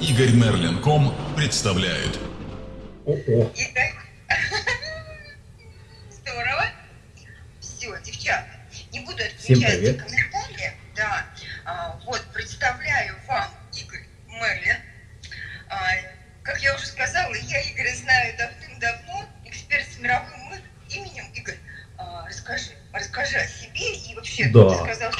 Игорь Мерлин.ком представляет. О-о. Игорь. Здорово. Все, девчата, не буду отключать привет. комментарии. Да. А, вот, представляю вам Игорь Мерлин. А, как я уже сказала, я Игоря знаю давным-давно, эксперт с мировым именем. Игорь, а, расскажи, расскажи о себе и вообще, Да. ты сказал,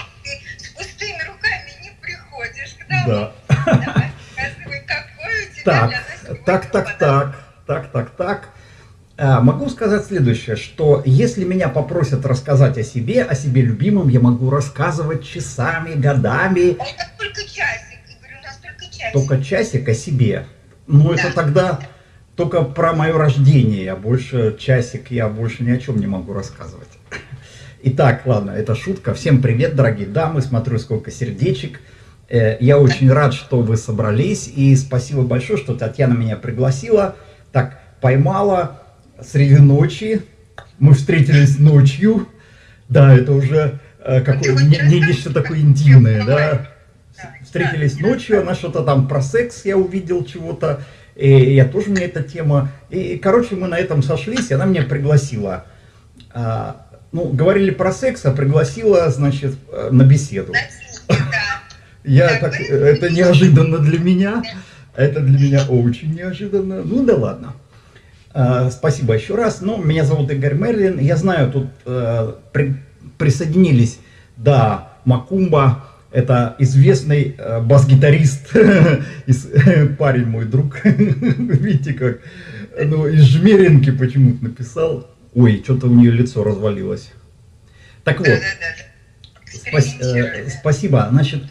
Так, так, так, так, так, так, так. А, Могу сказать следующее, что если меня попросят рассказать о себе, о себе любимом, я могу рассказывать часами, годами, это только часик, Игорь, у нас только часик. только часик о себе. Но это Да. тогда только про мое рождение, а больше часик я больше ни о чем не могу рассказывать. Итак, ладно, это шутка. Всем привет, дорогие дамы, смотрю сколько сердечек. Э, Я очень рад, что вы собрались, и спасибо большое, что Татьяна меня пригласила. Так, поймала среди ночи, мы встретились ночью. Да, это уже э, какое вот не- расскажи, нечто такое интимное, да. Встретились ночью, она что-то там про секс, я увидел чего-то, и я тоже, мне эта тема. И, короче, мы на этом сошлись, и она меня пригласила. А, ну, говорили про секс, а пригласила, значит, э, на беседу. Да. Я Так, это неожиданно для меня, это для меня очень неожиданно. Ну да ладно. А, Спасибо еще раз. Ну, меня зовут Игорь Мерлин. Я знаю, тут э, при- присоединились, да, Макумба. Это известный э, бас-гитарист, парень мой друг. Видите как? Ну, из Жмеринки почему-то написал. Ой, что-то у нее лицо развалилось. Так вот. Э, спасибо. Значит, э,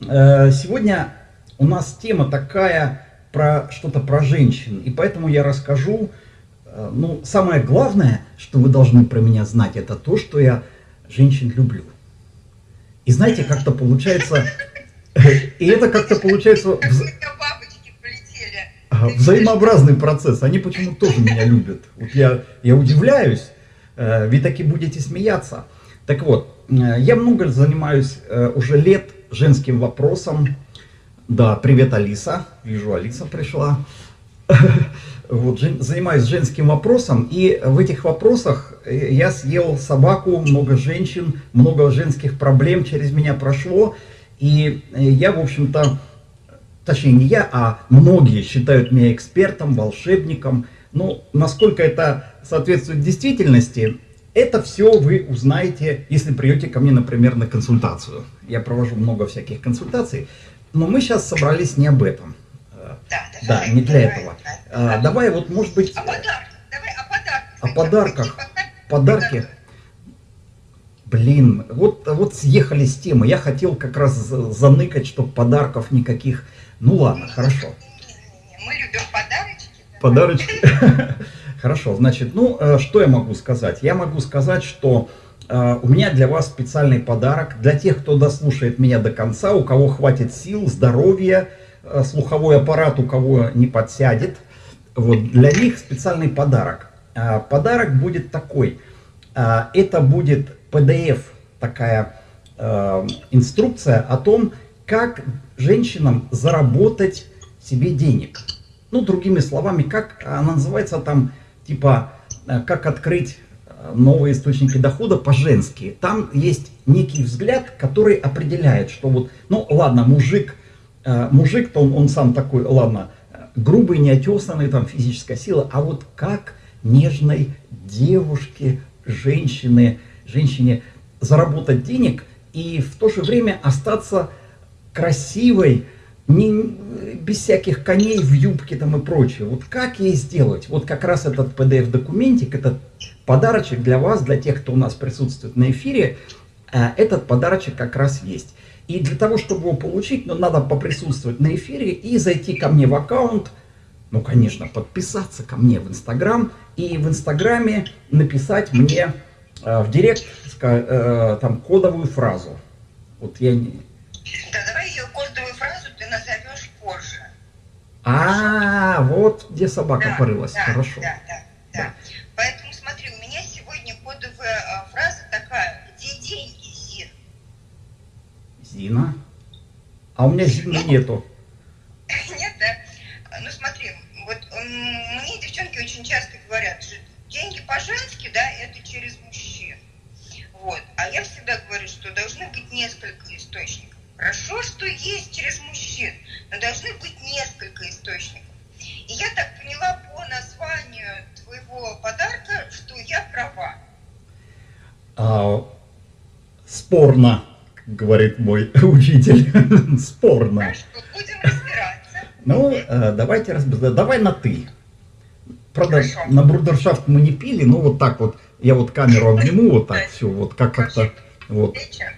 сегодня у нас тема такая про что-то про женщин, и поэтому я расскажу. э, ну, самое главное, что вы должны про меня знать, это то, что я женщин люблю. И знаете, как-то получается, и это как-то получается взаимообразный процесс. Они почему-то тоже меня любят. Вот я, я удивляюсь, э, вы таки будете смеяться. Так вот, э, я много занимаюсь э, уже лет женским вопросом. Да, привет, Алиса. Вижу, Алиса пришла. Вот, занимаюсь женским вопросом, и в этих вопросах э, я съел собаку, много женщин, много женских проблем через меня прошло, и э, я, в общем-то, точнее не я, а многие считают меня экспертом, волшебником. Ну, насколько это соответствует действительности, это все вы узнаете, если придете ко мне, например, на консультацию. Я провожу много всяких консультаций, но мы сейчас собрались не об этом. Э, Да, Да, давай, не для давай, этого. да. А, Давай вот, может быть, О подарках. Давай о подарках. О подарках. Подарки. Блин, вот, вот съехали с темы. Я хотел как раз за- заныкать, чтобы подарков никаких. Ну ладно, хорошо. Не-не-не, Мы любим подарочки. да. Подарочки. Хорошо, значит, ну, э, что я могу сказать? Я могу сказать, что э, у меня для вас специальный подарок. Для тех, кто дослушает меня до конца, у кого хватит сил, здоровья, э, слуховой аппарат, у кого не подсядет. Вот, для них специальный подарок. А, Подарок будет такой. А, Это будет PDF, такая инструкция о том, как женщинам заработать себе денег. Ну, другими словами, как она называется там, типа, как открыть новые источники дохода по-женски. Там есть некий взгляд, который определяет, что вот, ну, ладно, мужик, э, мужик-то он, он сам такой, ладно, э, грубый, неотесанный, там, физическая сила, а вот как нежной девушке, женщине, женщине заработать денег и в то же время остаться красивой, не, без всяких коней в юбке там и прочее. Вот как ей сделать? Вот как раз этот PDF-документик, этот подарочек для вас, для тех, кто у нас присутствует на эфире, э, этот подарочек как раз есть. И для того, чтобы его получить, ну, надо поприсутствовать на эфире и зайти ко мне в аккаунт, ну, конечно, подписаться ко мне в Инстаграм и в Инстаграме написать мне э, в директ э, там кодовую фразу. Вот я не... Да, давай ее кодовую фразу ты назовешь позже. А, вот где собака Да, порылась. да, Хорошо. Да, да, да. Поэтому смотри, у меня сегодня кодовая а, фраза такая, где деньги, Зин? Зина. А у меня Зины нету. Нет, да? часто говорят, что деньги по-женски, да, это через мужчин. Вот. А я всегда говорю, что должны быть несколько источников. Хорошо, что есть через мужчин, но должны быть несколько источников. И я так поняла по названию твоего подарка, что я права. А, спорно, говорит мой учитель. спорно. Хорошо, будем разбираться. Ну, э, давайте разбираться. Давай на ты. Правда, Хорошо. на брудершафт мы не пили, но вот так вот, я вот камеру обниму, вот так все, вот как как-то, вот, Встреча.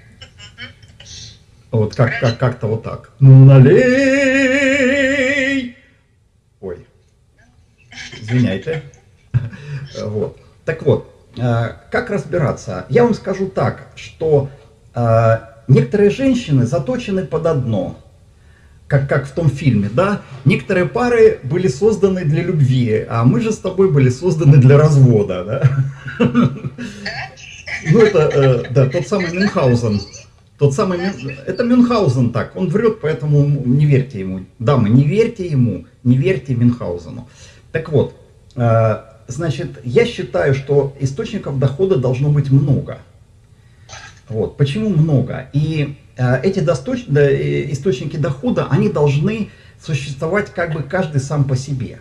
вот как, как, как-то вот так. Ну, налей! Ой, извиняйте. Вот. Так вот, э, как разбираться? Я вам скажу так, что э, некоторые женщины заточены под одно, как, как в том фильме, да? Некоторые пары были созданы для любви, а мы же с тобой были созданы для развода, да? Ну, это, э, да, тот самый Мюнхгаузен. Тот самый, это Мюнхгаузен так, он врет, поэтому не верьте ему. Дамы, не верьте ему, не верьте Мюнхгаузену. Так вот, э, значит, я считаю, что источников дохода должно быть много. Вот. Почему много? И э, эти досточ- да, э, источники дохода, они должны существовать как бы каждый сам по себе.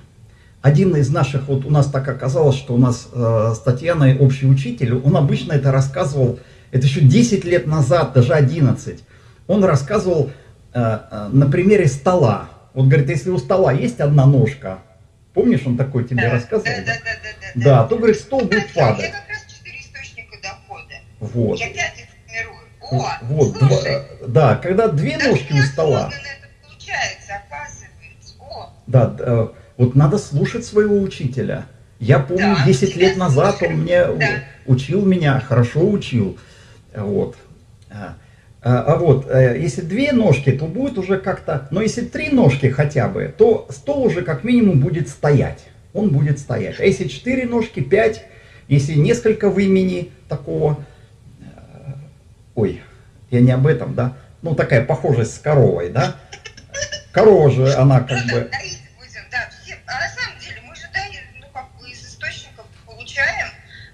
Один из наших, вот у нас так оказалось, что у нас э, с Татьяной общий учитель, он обычно это рассказывал, это еще 10 лет назад, даже 11, он рассказывал э, э, на примере стола. Вот говорит, если у стола есть одна ножка, помнишь, он такой тебе Да, рассказывал? Да, да, да, да, Да, то, говорит, стол будет падать. как раз четыре источника дохода. Вот. Я формирую. О, Вот, слушай, два- да, когда две ножки у стола, это получается, оказывается. О, да, э, вот надо слушать своего учителя. Я помню, Да, 10 лет назад слушаю, он мне да. учил меня, хорошо учил. Вот. А, а- а вот, э, если две ножки, то будет уже как-то, но если три ножки хотя бы, то стол уже как минимум будет стоять. Он будет стоять. А если четыре ножки, пять, если несколько в имени такого, ой, я не об этом, да, ну такая похожесть с коровой, да, корова же, она как бы, да, да,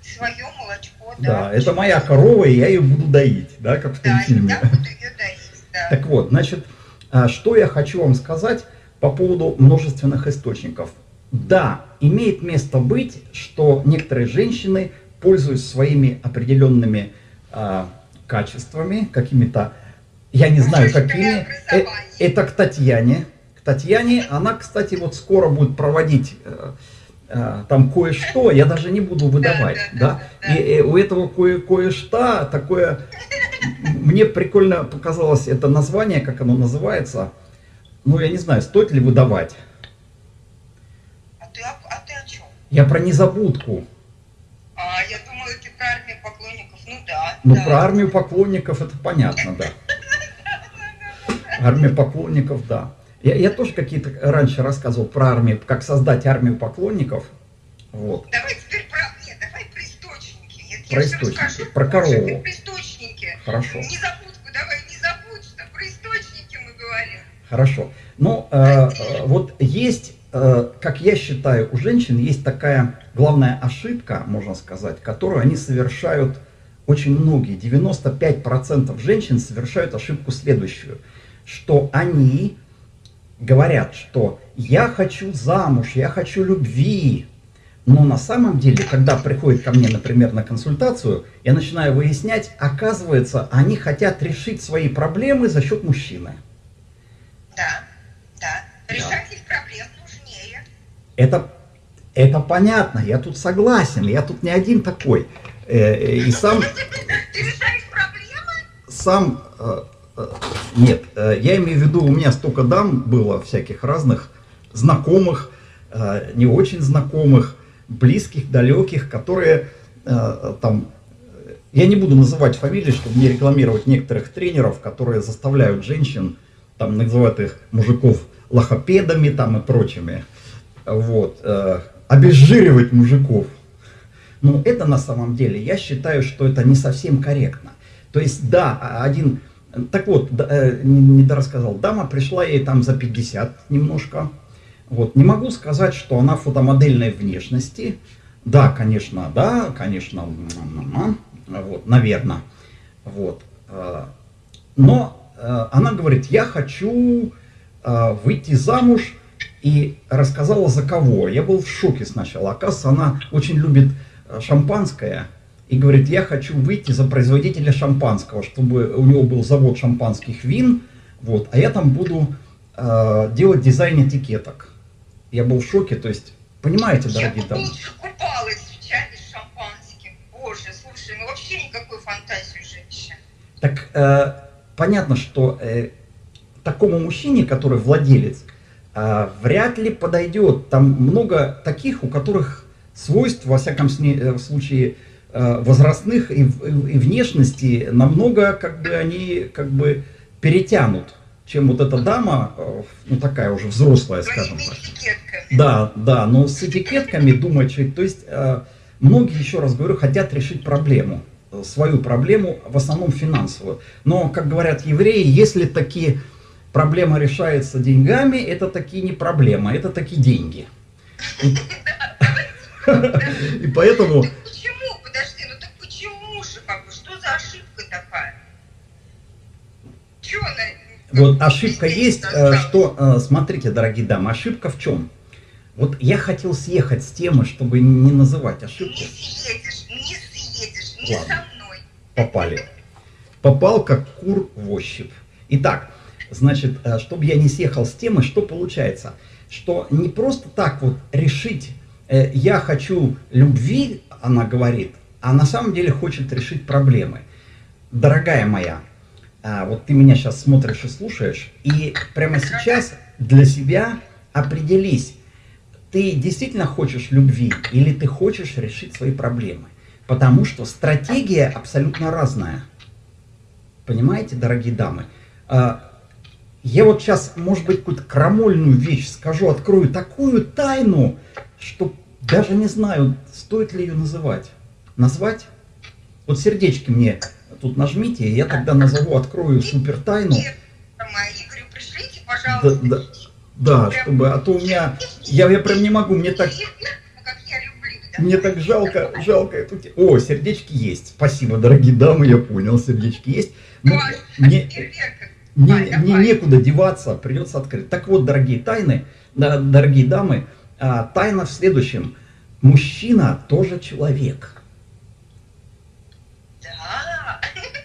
свое молочко, это моя корова, и я ее буду доить, да, как в том Да, фильме. я буду ее доить, да. Так вот, значит, а, что я хочу вам сказать по поводу множественных источников. Да, имеет место быть, что некоторые женщины, пользуясь своими определенными а, качествами, какими-то, я не знаю Высшее какими, э, это к Татьяне. К Татьяне, она, кстати, вот скоро будет проводить э, э, там кое-что, я даже не буду выдавать, да, да. да, да. И, у этого кое- кое-что такое, мне прикольно показалось это название, как оно называется. Ну, я не знаю, стоит ли выдавать. А ты, а ты о чем? Я про незабудку. А, я думала, ты про армию поклонников. Ну да. Про армию поклонников это понятно, да. Армия поклонников, да. Я, я тоже какие-то раньше рассказывал про армию, как создать армию поклонников. Вот. Давай теперь про... Нет, давай про источники. Нет, Про я источники, расскажу про корову. Про источники. Хорошо. Незабудку давай, не забудь, что про источники мы говорим. Хорошо. Ну, э, э, вот есть, э, как я считаю, у женщин есть такая главная ошибка, можно сказать, которую они совершают очень многие. 95% женщин совершают ошибку следующую, что они говорят, что я хочу замуж, я хочу любви. Но на самом деле, когда приходит ко мне, например, на консультацию, я начинаю выяснять, оказывается, они хотят решить свои проблемы за счет мужчины. Да, да. Решать их проблем нужнее. Это, это понятно, я тут согласен, я тут не один такой. Э, э, И сам, Ты решаешь проблемы? сам, э, нет, я имею в виду, у меня столько дам было всяких разных, знакомых, не очень знакомых, близких, далеких, которые там, я не буду называть фамилии, чтобы не рекламировать некоторых тренеров, которые заставляют женщин, там называют их мужиков лохопедами там и прочими, вот, обезжиривать мужиков. Но это на самом деле, я считаю, что это не совсем корректно. То есть, да, а- один, так вот, э, не не дорассказал, дама пришла ей там за 50 немножко, Вот. Не могу сказать, что она фотомодельной внешности. Да, конечно, да, конечно, вот, наверное. Вот. Э, но э, она говорит, я хочу выйти замуж, и рассказала за кого. Я был в шоке сначала. Оказывается, она очень любит шампанское, и говорит, я хочу выйти за производителя шампанского, чтобы у него был завод шампанских вин, вот, а я там буду э, делать дизайн этикеток. Я был в шоке, то есть, понимаете, дорогие я дамы? Я купалась в чане с шампанским. Боже, слушай, ну вообще никакой фантазии женщин. Так, э, понятно, что э, такому мужчине, который владелец, э, вряд ли подойдет. Там много таких, у которых свойств, во всяком э, случае, Э, возрастных и, и внешности намного как бы они как бы перетянут, чем вот эта дама, э, ну такая уже взрослая, скажем так. Да, да, но с этикетками думать, то есть многие, еще раз говорю, хотят решить проблему, свою проблему, в основном финансовую. Но, как говорят евреи, если такие проблема решается деньгами, это такие не проблема, это такие деньги. И поэтому Вот ошибка есть, что, э, смотрите, дорогие дамы, ошибка в чем? Вот я хотел съехать с темы, чтобы не называть ошибку. Не съедешь, не съедешь, не Ладно. со мной. Попали. Попал как кур в ощупь. Итак, значит, э, чтобы я не съехал с темы, что получается? Что не просто так вот решить, я хочу любви, она говорит, а на самом деле хочет решить проблемы. Дорогая моя, а, вот ты меня сейчас смотришь и слушаешь, и прямо сейчас для себя определись, ты действительно хочешь любви или ты хочешь решить свои проблемы. Потому что стратегия абсолютно разная. Понимаете, дорогие дамы? А, я вот сейчас, может быть, какую-то крамольную вещь скажу, открою такую тайну, что даже не знаю, стоит ли ее называть. Назвать? Вот сердечки мне тут нажмите, и я тогда назову, открою супер тайну. Игорю, пришлите, пожалуйста. Да, да, да чтобы, а то у меня, я, я прям не могу, мне так... Мне так жалко, жалко эту О, сердечки есть. Спасибо, дорогие дамы, я понял, сердечки есть. Но мне, мне, мне некуда деваться, придется открыть. Так вот, дорогие тайны, дорогие дамы, а, тайна в следующем. Мужчина тоже человек.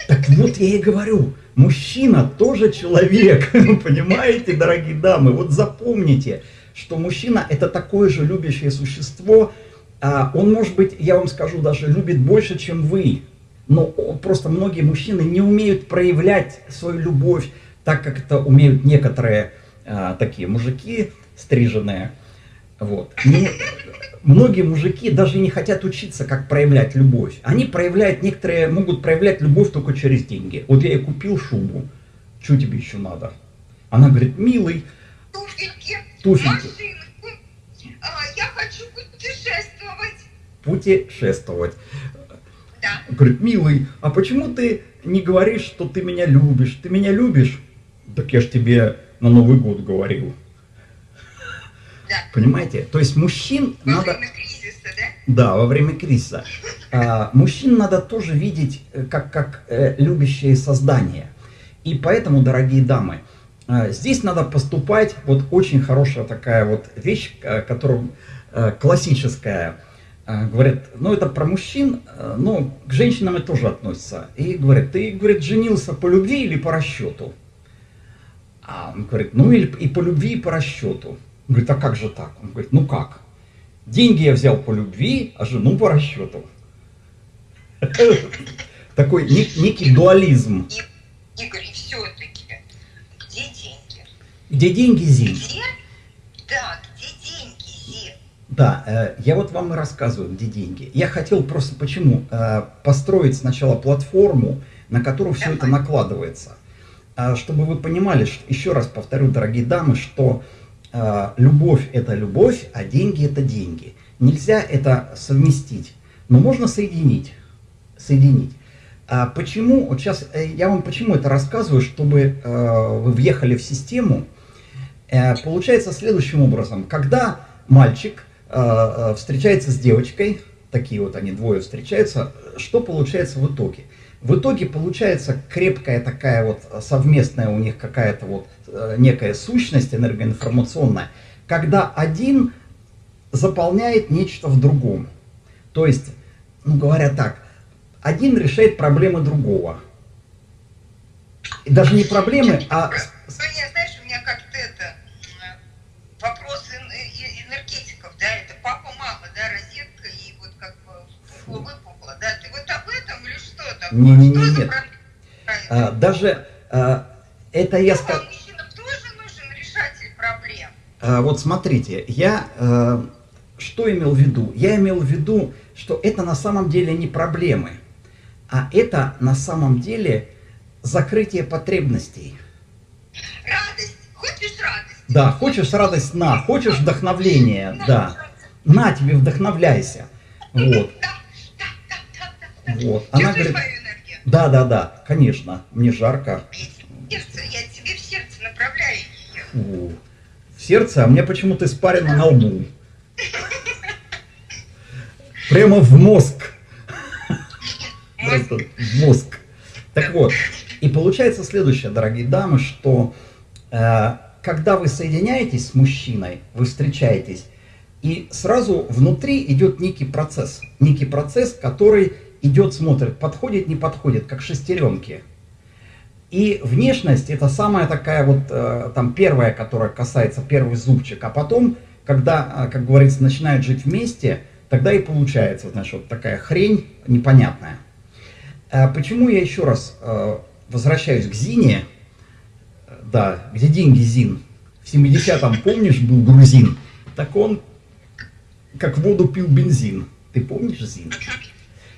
Так вот я и говорю, мужчина тоже человек, понимаете, дорогие дамы? Вот запомните, что мужчина это такое же любящее существо, а он, может быть, я вам скажу, даже любит больше, чем вы. Но просто многие мужчины не умеют проявлять свою любовь так, как это умеют некоторые а, такие мужики стриженные. Вот. Ну, многие мужики даже не хотят учиться, как проявлять любовь. Они проявляют, некоторые могут проявлять любовь только через деньги. Вот я ей купил шубу, что тебе еще надо? Она говорит, милый, туфельки, туфельки. машинку, а, я хочу путешествовать. Путешествовать. Да. Говорит, милый, а почему ты не говоришь, что ты меня любишь? Ты меня любишь? Так я ж тебе на Новый год говорил. Понимаете? То есть мужчин во надо... Время кризиса, да? Да, во время кризиса. А, мужчин надо тоже видеть э, как, как э, любящее создание. И поэтому, дорогие дамы, э, здесь надо поступать, вот очень хорошая такая вот вещь, э, которая э, классическая, э, говорят, ну это про мужчин, э, но к женщинам это тоже относится. И говорят, ты, говорит, женился по любви или по расчету? А он говорит, ну и, и по любви, и по расчету. Он говорит, а как же так? Он говорит, ну как? Деньги я взял по любви, а жену по расчету. Такой некий дуализм. Игорь, все-таки, где деньги? Где деньги, Зин? Где? Да, где деньги, Зин? Да, э, я вот вам и рассказываю, где деньги. Я хотел просто почему? Э, построить сначала платформу, на которую все это накладывается. Э, чтобы вы понимали, еще раз повторю, дорогие дамы, что а, любовь это любовь, а деньги это деньги. Нельзя это совместить, но можно соединить. Соединить. А почему, вот сейчас э, я вам почему это рассказываю, чтобы э, вы въехали в систему. Э, получается следующим образом. Когда мальчик встречается с девочкой, такие вот они двое встречаются, что получается в итоге? В итоге получается крепкая такая вот совместная у них какая-то вот некая сущность энергоинформационная, когда один заполняет нечто в другом. То есть, ну говоря так, один решает проблемы другого. И даже не проблемы, а... Соня, знаешь, у меня как-то это вопрос энергетиков, да, это папа, мама, да, розетка и вот как бы выпухла, да, ты вот об этом или что такое? Не, не, не, нет. А, даже а, это я сказал... нужен решатель проблем. А, вот смотрите, я а, что имел в виду? Я имел в виду, что это на самом деле не проблемы, а это на самом деле закрытие потребностей. Радость. Хочешь радость? Да, хочешь радость, на. Хочешь вдохновление, да. На тебе, вдохновляйся. Вот. Вот. Она говорит, да, да, да, конечно, мне жарко. Сердце, я тебе в сердце направляю ее. Фу. В сердце, а мне почему-то испарено на лбу. Прямо в мозг. Просто в мозг. Так вот, и получается следующее, дорогие дамы, что э, когда вы соединяетесь с мужчиной, вы встречаетесь, и сразу внутри идет некий процесс. Некий процесс, который идет, смотрит, подходит, не подходит, как шестеренки. И внешность это самая такая вот, э, там первая, которая касается первый зубчик. А потом, когда, э, как говорится, начинают жить вместе, тогда и получается, значит, вот такая хрень непонятная. Э, почему я еще раз возвращаюсь к Зине, да, где деньги Зин? В 70-м, помнишь, был грузин? Так он как воду пил бензин. Ты помнишь Зин?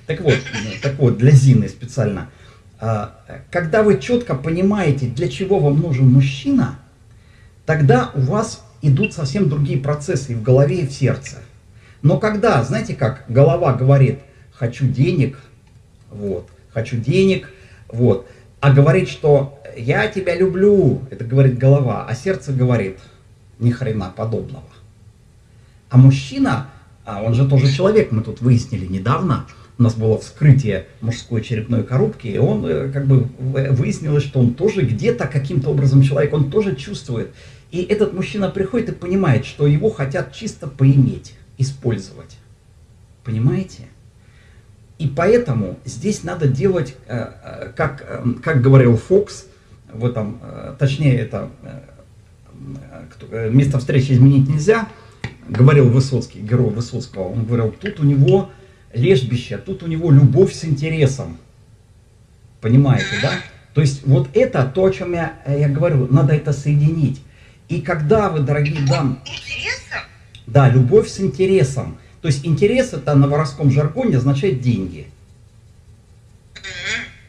Так вот, так вот, для Зины специально. А, когда вы четко понимаете, для чего вам нужен мужчина, тогда у вас идут совсем другие процессы и в голове, и в сердце. Но когда, знаете как, голова говорит, хочу денег, вот, хочу денег, вот, а говорит, что я тебя люблю, это говорит голова, а сердце говорит ни хрена подобного. А мужчина, а он же тоже человек, мы тут выяснили недавно, у нас было вскрытие мужской черепной коробки, и он э, как бы выяснилось, что он тоже где-то каким-то образом человек, он тоже чувствует. И этот мужчина приходит и понимает, что его хотят чисто поиметь, использовать. Понимаете? И поэтому здесь надо делать, э, э, как, э, как говорил Фокс, в этом, точнее, это место встречи изменить нельзя, говорил Высоцкий, герой Высоцкого, он говорил, тут у него лежбище, тут у него любовь с интересом. Понимаете, да? То есть вот это то, о чем я, я говорю, надо это соединить. И когда вы, дорогие дамы... Да, любовь с интересом. То есть интерес это на воровском жаргоне означает деньги.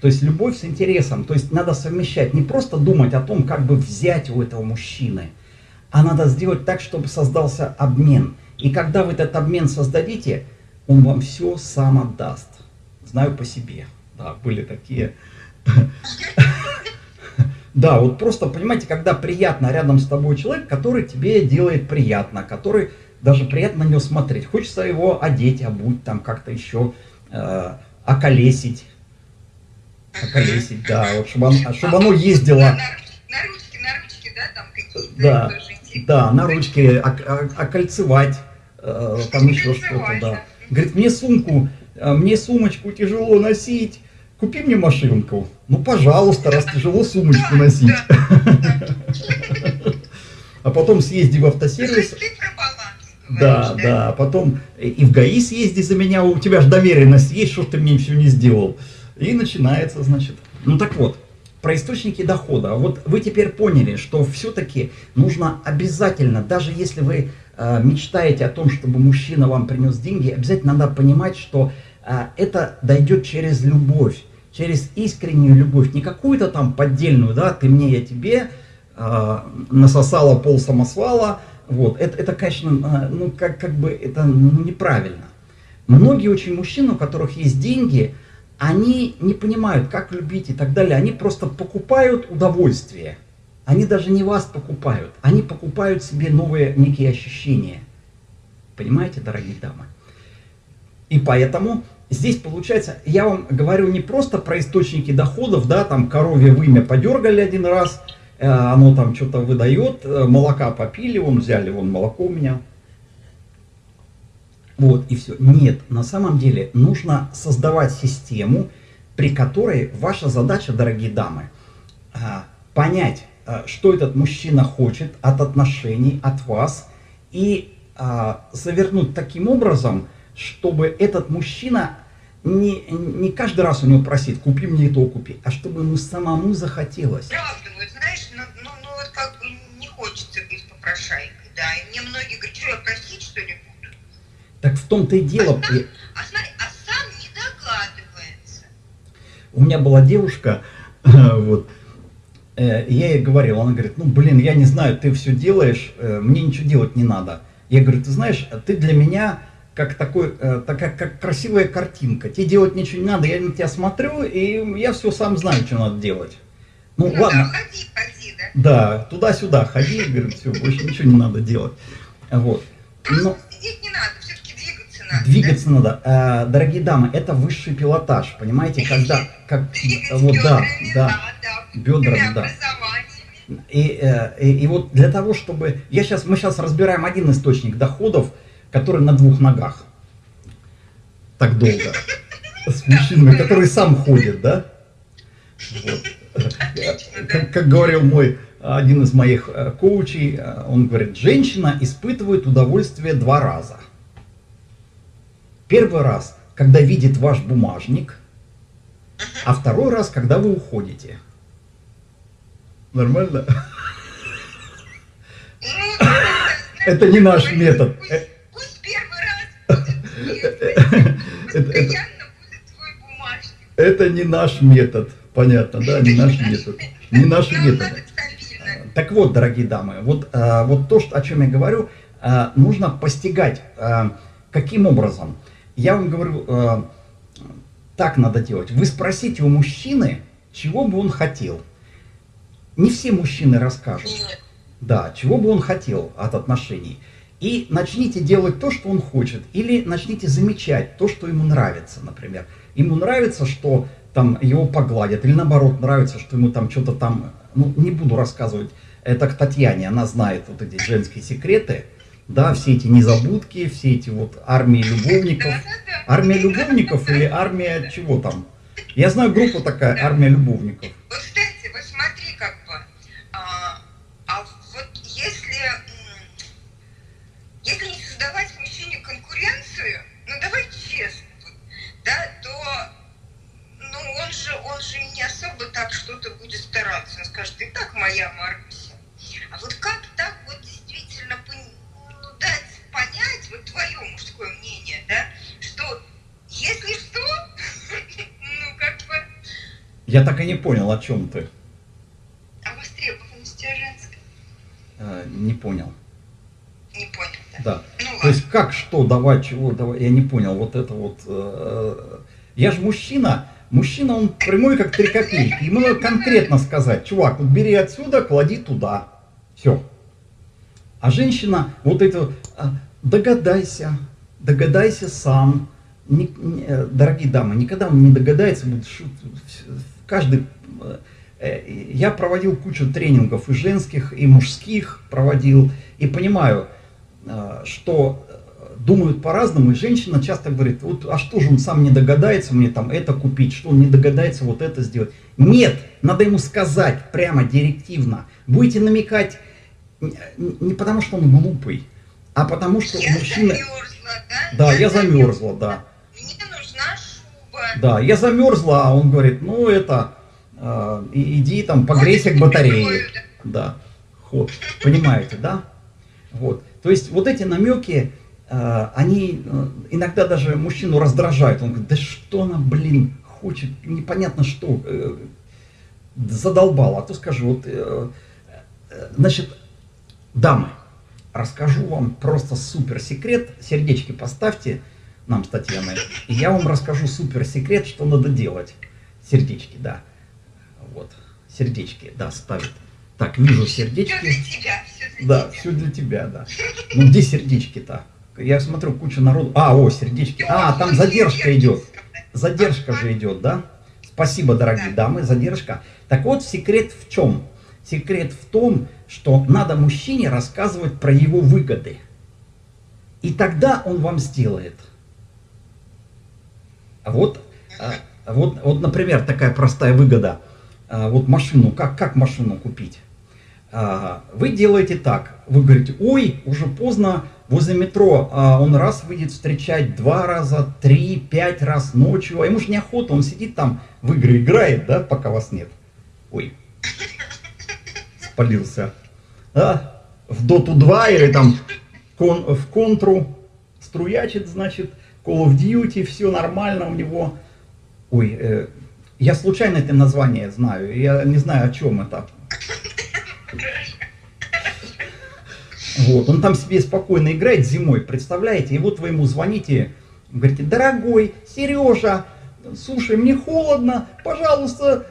То есть любовь с интересом. То есть надо совмещать. Не просто думать о том, как бы взять у этого мужчины, а надо сделать так, чтобы создался обмен. И когда вы этот обмен создадите, он вам все сам отдаст. Знаю по себе. Да, были такие. Да, вот просто, понимаете, когда приятно рядом с тобой человек, который тебе делает приятно, который даже приятно на него смотреть. Хочется его одеть, обуть, там как-то еще э, околесить. Околесить, да, вот, чтобы, он, чтобы оно ездило. На, на да, там какие-то да, да, на ручки, окольцевать, э, там еще что-то, да. Говорит, мне сумку, э, мне сумочку тяжело носить, купи мне машинку. Ну, пожалуйста, раз тяжело сумочку носить. А потом съезди в автосервис. Да, да, потом и в ГАИ съезди за меня, у тебя же доверенность есть, что ты мне все не сделал. И начинается, значит. Ну так вот, про источники дохода. Вот вы теперь поняли, что все-таки нужно обязательно, даже если вы э, мечтаете о том, чтобы мужчина вам принес деньги, обязательно надо понимать, что э, это дойдет через любовь, через искреннюю любовь, не какую-то там поддельную, да, ты мне, я тебе, э, насосала пол самосвала, вот, это, это конечно, ну, как, как бы, это ну, неправильно. Многие очень мужчины, у которых есть деньги, они не понимают, как любить и так далее. Они просто покупают удовольствие. Они даже не вас покупают, они покупают себе новые некие ощущения. Понимаете, дорогие дамы? И поэтому здесь получается, я вам говорю не просто про источники доходов, да, там коровье вымя подергали один раз, э, оно там что-то выдает, э, молока попили, вон взяли, вон молоко у меня. Вот, и все. Нет, на самом деле нужно создавать систему, при которой ваша задача, дорогие дамы, а, понять, что этот мужчина хочет от отношений, от вас, и а, завернуть таким образом, чтобы этот мужчина не, не каждый раз у него просит, купи мне то, купи, а чтобы ему самому захотелось. Правда, вот знаешь, ну, ну, ну вот как бы не хочется быть попрошайкой, да, и мне многие говорят, что я просить что ли буду? Так в том-то и дело. А сам, а, смотри, а сам не догадывается. У меня была девушка, вот, э, я ей говорил, она говорит, ну блин, я не знаю, ты все делаешь, э, мне ничего делать не надо. Я говорю, ты знаешь, ты для меня как такой, э, такая как красивая картинка. Тебе делать ничего не надо, я на тебя смотрю, и я все сам знаю, что надо делать. Ну, Ну ладно. да, ходи, ходи, да. Да, туда-сюда ходи, говорит, все, больше ничего не надо делать. Вот. Но сидеть не надо, двигаться надо. А, дорогие дамы, это высший пилотаж, понимаете, когда, как, вот да, да. бедрами, да. И, э, и, и вот для того, чтобы... Я сейчас, мы сейчас разбираем один источник доходов, который на двух ногах. Так долго. С мужчиной, который сам ходит, да? Вот. Отлично, Как, как говорил мой один из моих э, коучей, э, он говорит, женщина испытывает удовольствие два раза. Первый раз, когда видит ваш бумажник, а второй раз, когда вы уходите. Нормально? Это не наш метод. Пусть, первый раз Это- не наш метод. Понятно, да? Не наш метод. Не наши методы. надо стабильно. Так вот, дорогие дамы, вот, э, вот то, о чем я говорю, э, нужно постигать. каким образом? Я вам говорю, э, так надо делать. Вы спросите у мужчины, чего бы он хотел. Не все мужчины расскажут. Да, чего бы он хотел от отношений. И начните делать то, что он хочет. Или начните замечать то, что ему нравится, например. Ему нравится, что там его погладят. Или наоборот, нравится, что ему там что-то там... Ну, не буду рассказывать. Это к Татьяне, она знает вот эти женские секреты. Да, все эти незабудки, все эти вот армии любовников. Армия любовников или армия чего там? Я знаю группу такая, армия любовников. Вот, кстати, вот смотри, как бы, а, а вот если, если не создавать мужчине конкуренцию, ну давай честно, вот, да, то, ну он же, он же не особо так что-то будет стараться, он скажет, и так моя Маруся. А вот как Я так и не понял, о чем ты. а востребованность у тебя женская. Э, не понял. Не понял, да? Да. Ну То есть как, что, давать, чего, давать, я не понял, вот это вот. э, я же мужчина, мужчина, он прямой, как три копейки. Ему надо конкретно сказать, чувак, вот бери отсюда, клади туда. Все. А женщина, вот это, а, догадайся, догадайся сам. Не- не- э, дорогие дамы, никогда он не догадается, будет шу- в- каждый... э, э, Я проводил кучу тренингов и женских, и мужских проводил, и понимаю, что думают по-разному, и женщина часто говорит, вот, а что же он сам не догадается мне там это купить, что он не догадается вот это сделать. Нет, надо ему сказать прямо, директивно. Будете намекать не не потому, что он глупый, а потому, что Я мужчина... замерзла, да? Да, я замерзла, да. Да, я замерзла, а он говорит, ну это, э, иди там погрейся к батарее. Да, ход. Понимаете, да? Вот. То есть вот эти намеки, э, они э, иногда даже мужчину раздражают. Он говорит, да что она, блин, хочет, непонятно что, э, задолбала. А то скажу, вот, э, э, значит, дамы, расскажу вам просто супер секрет. Сердечки поставьте нам с Татьяной. И я вам расскажу супер секрет, что надо делать. Сердечки, да. Вот. Сердечки, да, ставят. Так, вижу Все сердечки. для тебя, все для Да, тебя. все для тебя, да. Ну где сердечки-то? Я смотрю, куча народу. А, о, сердечки. А, там задержка идет. Задержка же идет, да? Спасибо, дорогие Да. дамы, задержка. Так вот, секрет в чем? Секрет в том, что надо мужчине рассказывать про его выгоды. И тогда он вам сделает. А Вот, а, вот, вот, например, такая простая выгода. А, Вот машину, как, как машину купить? Вы делаете так, вы говорите, ой, уже поздно, возле метро он раз выйдет встречать, два раза, три, пять раз ночью, а ему же неохота, он сидит там в игры играет, да, пока вас нет. Ой, спалился. Да? В Доту 2 или там в контру струячит, значит, Call of Duty, все нормально у него. Ой, э, я случайно это название знаю, я не знаю, о чем это. Вот, он там себе спокойно играет зимой, представляете? И вот вы ему звоните, говорите, дорогой, Сережа, слушай, мне холодно, пожалуйста,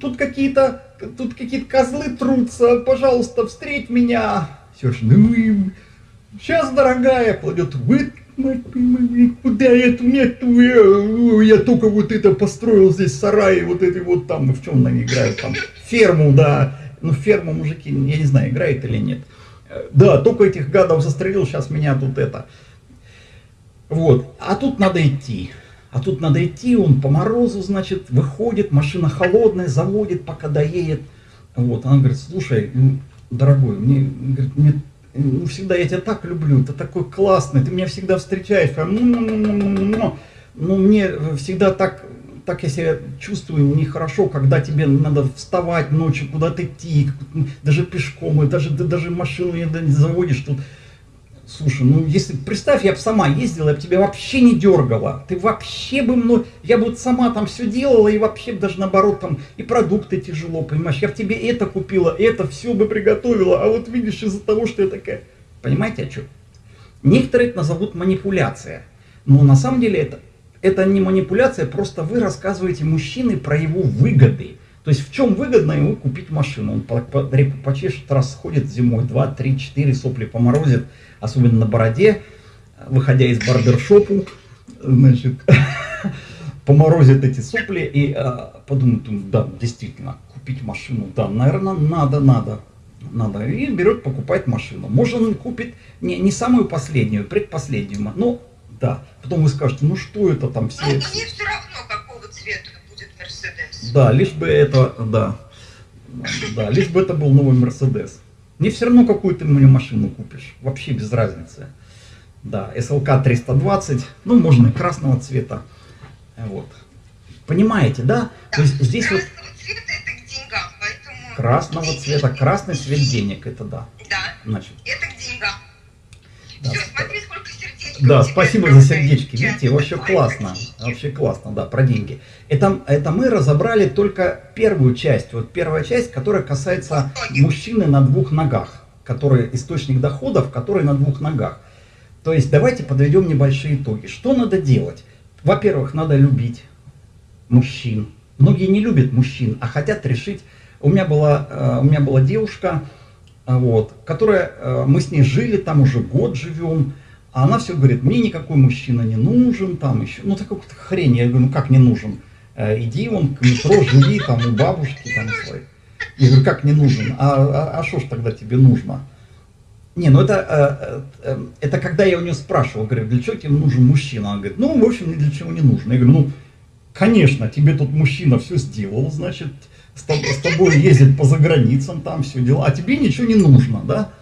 тут какие-то, тут какие-то козлы трутся, пожалуйста, встреть меня. Сережа, ну сейчас, дорогая, кладет, вы, мать моя, куда это нету, я, я только вот это построил здесь сарай, вот это вот там, ну в чем они играют там, ферму, да, ну ферму мужики, я не знаю, играют или нет. Да, только этих гадов застрелил, сейчас меня тут это. Вот, а тут надо идти. А тут надо идти, он по морозу, значит, выходит, машина холодная, заводит, пока доедет. Вот, она говорит, слушай, дорогой, мне, говорит, мне ну, всегда я тебя так люблю, ты такой классный, ты меня всегда встречаешь, прям, ну, ну, мне всегда так, так я себя чувствую нехорошо, когда тебе надо вставать ночью, куда-то идти, даже пешком, и даже, даже машину не заводишь тут. Слушай, ну если, представь, я бы сама ездила, я бы тебя вообще не дергала. Ты вообще бы мной, я бы вот сама там все делала, и вообще даже наоборот там, и продукты тяжело, понимаешь, я бы тебе это купила, это все бы приготовила, а вот видишь, из-за того, что я такая... Понимаете, о чем? Некоторые это назовут манипуляция. Но на самом деле это, это не манипуляция, просто вы рассказываете мужчине про его выгоды. То есть в чем выгодно ему купить машину? Он почешет, раз ходит зимой, 2, 3, 4 сопли поморозит, особенно на бороде, выходя из барбершопу, значит, поморозит эти сопли и а, подумает, да, действительно, купить машину, да, наверное, надо, надо, надо. И берет, покупает машину. Может, он купит не, не самую последнюю, предпоследнюю, ну, да. Потом вы скажете, ну что это там все... Ну, мне все равно, какого цвета Мерседес. Да, лишь бы это, да, да, лишь бы это был новый Мерседес. Мне все равно, какую ты мне машину купишь, вообще без разницы. Да, SLK 320, ну, можно и красного цвета, вот. Понимаете, да? То есть здесь вот Красного цвета это к деньгам, поэтому... красного цвета, красный цвет денег, это да. Да, Значит, это. Да. Все, смотри, сколько сердечек. Да, спасибо за сердечки. Видите, вообще Ой, классно. Вообще классно, да, про деньги. Это, это мы разобрали только первую часть. Вот первая часть, которая касается мужчины на двух ногах, который источник доходов, который на двух ногах. То есть давайте подведем небольшие итоги. Что надо делать? Во-первых, надо любить мужчин. Многие не любят мужчин, а хотят решить. У меня была, э, у меня была девушка, вот, которая, э, мы с ней жили, там уже год живем, а она все говорит, мне никакой мужчина не нужен, там еще, ну такой какой-то хрень, я говорю, ну как не нужен? Э, Иди вон к метро, живи там у бабушки там своей. Я говорю, как не нужен? А что ж тогда тебе нужно? Не, ну это, э, э, это когда я у нее спрашивал, говорю, для чего тебе нужен мужчина? Она говорит, ну, в общем, ни для чего не нужно. Я говорю, ну, конечно, тебе тут мужчина все сделал, значит, с тобой, с тобой ездит по заграницам, там все дела, а тебе ничего не нужно, да?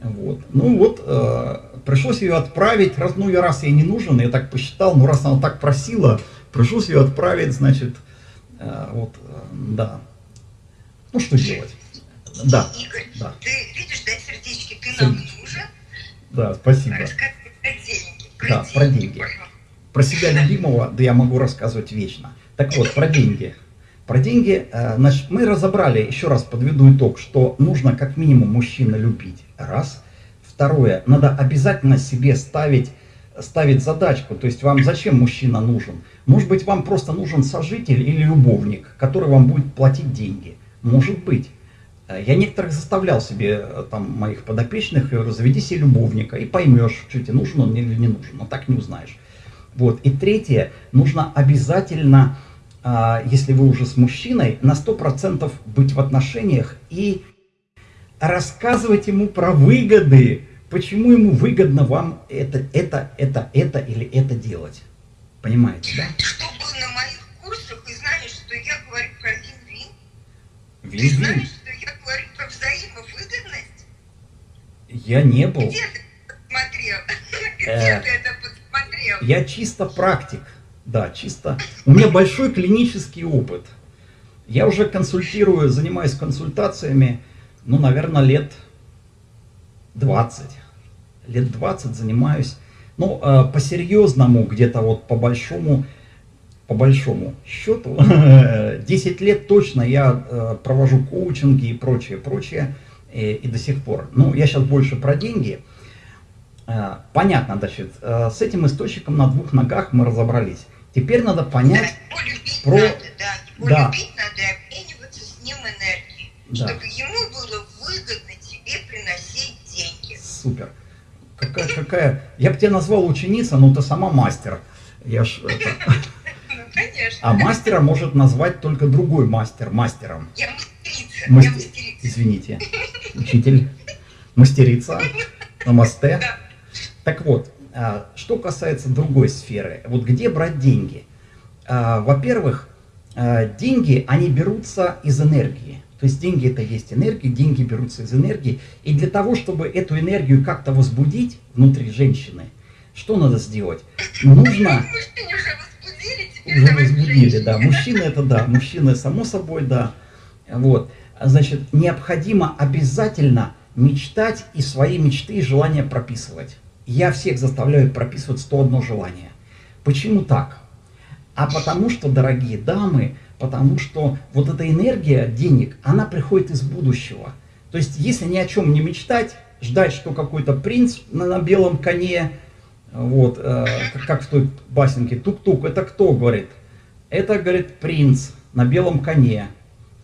Вот. Ну вот, э, пришлось ее отправить, раз, ну, я раз ей не нужен, я так посчитал, ну, раз она так просила, пришлось ее отправить, значит, э, вот, э, да. Ну, что делать? Да, Игорь, да. ты видишь, да, сердечки, ты нам нужен? да, спасибо. Расскажи про деньги. Да, про деньги. пожалуйста. Про себя любимого, да я могу рассказывать вечно. Так вот, про деньги. Про деньги, э, значит, мы разобрали, еще раз подведу итог, что нужно как минимум мужчина любить. Раз. Второе, надо обязательно себе ставить, ставить задачку. То есть вам зачем мужчина нужен? Может быть, вам просто нужен сожитель или любовник, который вам будет платить деньги. Может быть. Э, я некоторых заставлял себе, э, там, моих подопечных, заведи себе любовника и поймешь, что тебе нужен он или не нужен, но так не узнаешь. Вот. И третье, нужно обязательно, если вы уже с мужчиной, на 100% быть в отношениях и рассказывать ему про выгоды, почему ему выгодно вам это, это, это, это или это делать. Понимаете, да? Что был на моих курсах и знаешь, что я говорю про вин-вин? Ты знаешь, что я говорю про взаимовыгодность? Я не был. Где ты посмотрел? Где Э, ты это посмотрел? Я чисто практик. Да, чисто. У меня большой клинический опыт. Я уже консультирую, занимаюсь консультациями, ну, наверное, лет 20. Лет 20 занимаюсь. Ну, э, по-серьезному, где-то вот по большому, по большому счету, 10 лет точно я э, провожу коучинги и прочее, прочее, и, и до сих пор. Ну, я сейчас больше про деньги. Э, Понятно, значит, э, с этим источником на двух ногах мы разобрались. Теперь надо понять, Да, любить про- надо, да. Его Да. любить надо и обмениваться с ним энергией. Да. Чтобы ему было выгодно тебе приносить деньги. супер. Какая, какая... Я бы тебя назвал ученица, но ты сама мастер. Я ж, это- Ну, конечно. А мастера может назвать только другой мастер мастером. Я мастерица. Мастер- Я мастерица. Извините, учитель, мастерица, намасте. Да. Так вот, что касается другой сферы, вот где брать деньги? А, Во-первых, а, деньги, они берутся из энергии. То есть деньги это есть энергия, деньги берутся из энергии. И для того, чтобы эту энергию как-то возбудить внутри женщины, что надо сделать? Нужно... Уже возбудили, да. Мужчины это да, мужчины само собой, да. Вот. Значит, необходимо обязательно мечтать и свои мечты и желания прописывать. Я всех заставляю прописывать 101 желание. Почему так? А потому что, дорогие дамы, потому что вот эта энергия денег, она приходит из будущего. То есть, если ни о чем не мечтать, ждать, что какой-то принц на, на белом коне, вот, э, как, как в той басенке, тук-тук, это кто, говорит? Это, говорит, принц на белом коне.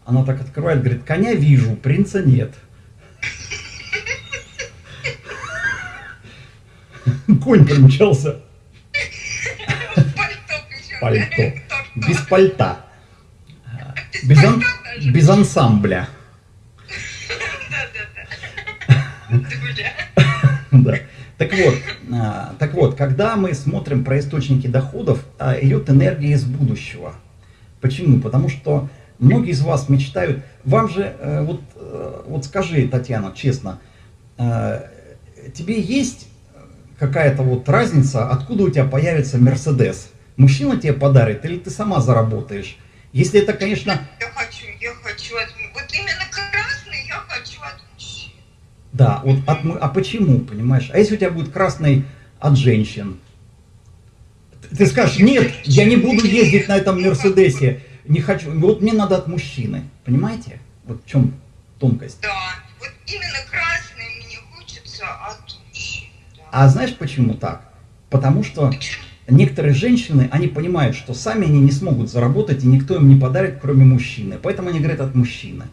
Она так открывает, говорит, коня вижу, принца нет. Конь примчался. Пальто. Без пальта. Без ан- без ансамбля. Да. Так вот, а, так вот, когда мы смотрим про источники доходов, а, идет энергия из будущего. Почему? Потому что многие из вас мечтают, вам же, э, вот, э, вот скажи, Татьяна, честно, э, тебе есть какая-то вот разница, откуда у тебя появится Мерседес? Мужчина тебе подарит или ты сама заработаешь? Если это, конечно, Я хочу, я хочу от... Вот именно красный я хочу от мужчин. Да, вот от а почему, понимаешь? А если у тебя будет красный от женщин? Ты скажешь, нет, я не буду ездить на этом Мерседесе, не хочу, вот мне надо от мужчины, понимаете? Вот в чем тонкость. Да, вот именно красный А знаешь почему так? Потому что некоторые женщины, они понимают, что сами они не смогут заработать, и никто им не подарит, кроме мужчины. Поэтому они говорят от мужчины.